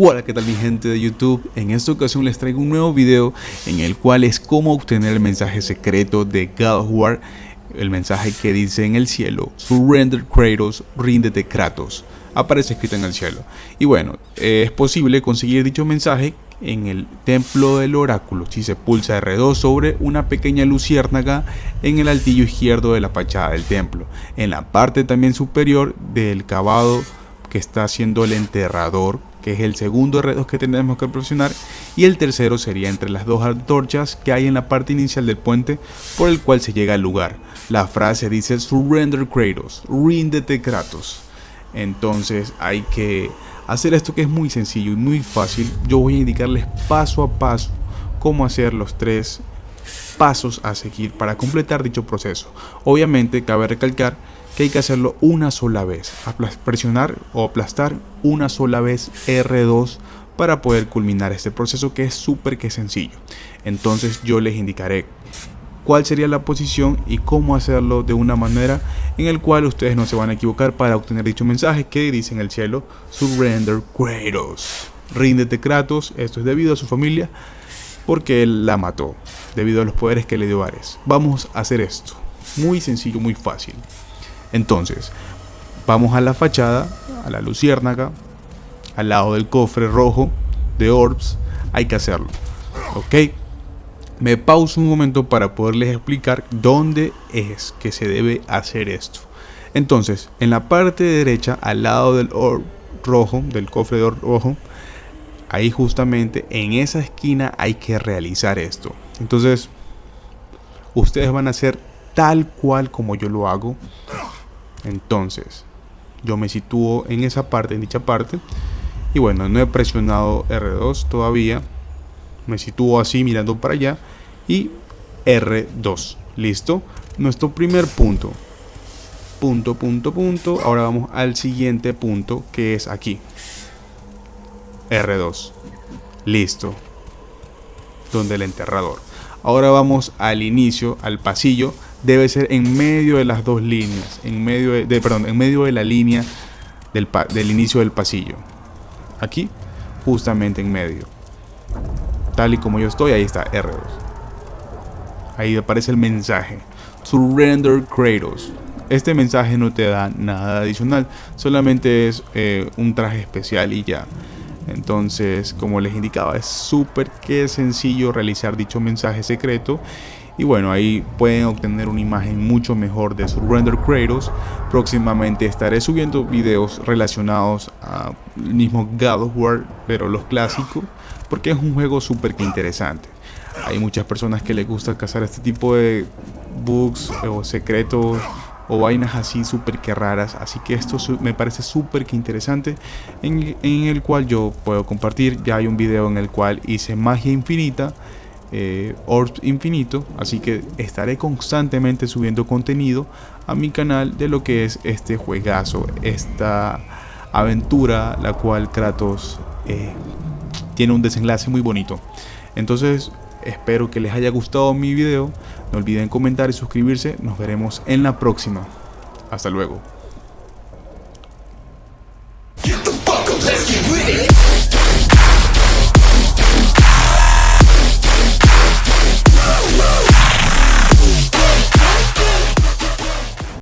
Hola, ¿qué tal mi gente de YouTube? En esta ocasión les traigo un nuevo video en el cual es cómo obtener el mensaje secreto de God War, el mensaje que dice en el cielo, Surrender Kratos, ríndete Kratos, aparece escrito en el cielo. Y bueno, es posible conseguir dicho mensaje en el templo del oráculo si se pulsa R2 sobre una pequeña luciérnaga en el altillo izquierdo de la fachada del templo, en la parte también superior del cavado que está haciendo el enterrador que es el segundo R2 que tenemos que presionar y el tercero sería entre las dos antorchas que hay en la parte inicial del puente por el cual se llega al lugar. La frase dice Surrender Kratos, ríndete Kratos. Entonces hay que hacer esto que es muy sencillo y muy fácil. Yo voy a indicarles paso a paso cómo hacer los tres pasos a seguir para completar dicho proceso. Obviamente cabe recalcar que hay que hacerlo una sola vez, presionar o aplastar una sola vez R2 para poder culminar este proceso que es súper que sencillo. Entonces yo les indicaré cuál sería la posición y cómo hacerlo de una manera en el cual ustedes no se van a equivocar para obtener dicho mensaje que dice en el cielo Surrender Kratos. Ríndete Kratos, esto es debido a su familia porque él la mató, debido a los poderes que le dio Ares. Vamos a hacer esto, muy sencillo, muy fácil. Entonces, vamos a la fachada, a la luciérnaga, al lado del cofre rojo de Orbs, hay que hacerlo. ¿Ok? Me pauso un momento para poderles explicar dónde es que se debe hacer esto. Entonces, en la parte derecha, al lado del orb rojo, del cofre de orb rojo, ahí justamente en esa esquina hay que realizar esto. Entonces, ustedes van a hacer tal cual como yo lo hago. Entonces, yo me sitúo en esa parte, en dicha parte. Y bueno, no he presionado R2 todavía. Me sitúo así mirando para allá. Y R2. Listo. Nuestro primer punto. Punto, punto, punto. Ahora vamos al siguiente punto que es aquí. R2. Listo. Donde el enterrador. Ahora vamos al inicio, al pasillo debe ser en medio de las dos líneas, en medio de, perdón, en medio de la línea del, del inicio del pasillo. Aquí, justamente en medio. Tal y como yo estoy, ahí está R2. Ahí aparece el mensaje. Surrender Kratos. Este mensaje no te da nada adicional, solamente es eh, un traje especial y ya. Entonces, como les indicaba, es súper que sencillo realizar dicho mensaje secreto y bueno ahí pueden obtener una imagen mucho mejor de Surrender Kratos próximamente estaré subiendo videos relacionados al mismo God of War pero los clásicos porque es un juego súper interesante hay muchas personas que les gusta cazar este tipo de bugs o secretos o vainas así súper que raras. Así que esto me parece súper que interesante en el cual yo puedo compartir. Ya hay un video en el cual hice magia infinita eh, Infinito, así que estaré constantemente subiendo contenido a mi canal de lo que es este juegazo, esta aventura, la cual Kratos eh, tiene un desenlace muy bonito. Entonces, espero que les haya gustado mi video, no olviden comentar y suscribirse, nos veremos en la próxima. Hasta luego.